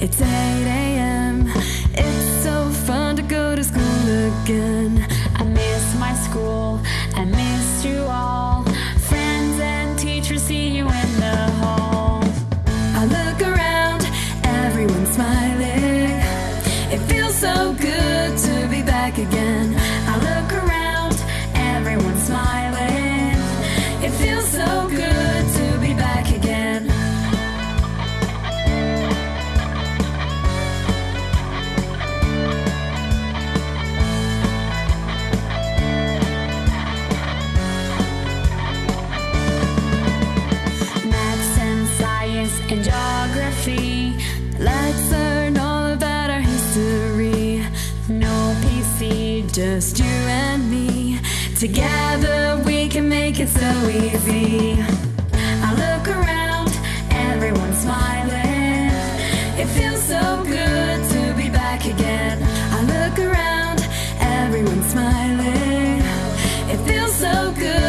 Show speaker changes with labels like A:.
A: it's 8 a.m. It's so fun to go to school again. I miss my school, I miss you all. Friends and teachers see you in the hall. I look around, everyone's smiling. It feels so good to be back again. and geography. Let's learn all about our history. No PC, just you and me. Together we can make it so easy. I look around, everyone's smiling. It feels so good to be back again. I look around, everyone's smiling. It feels so good.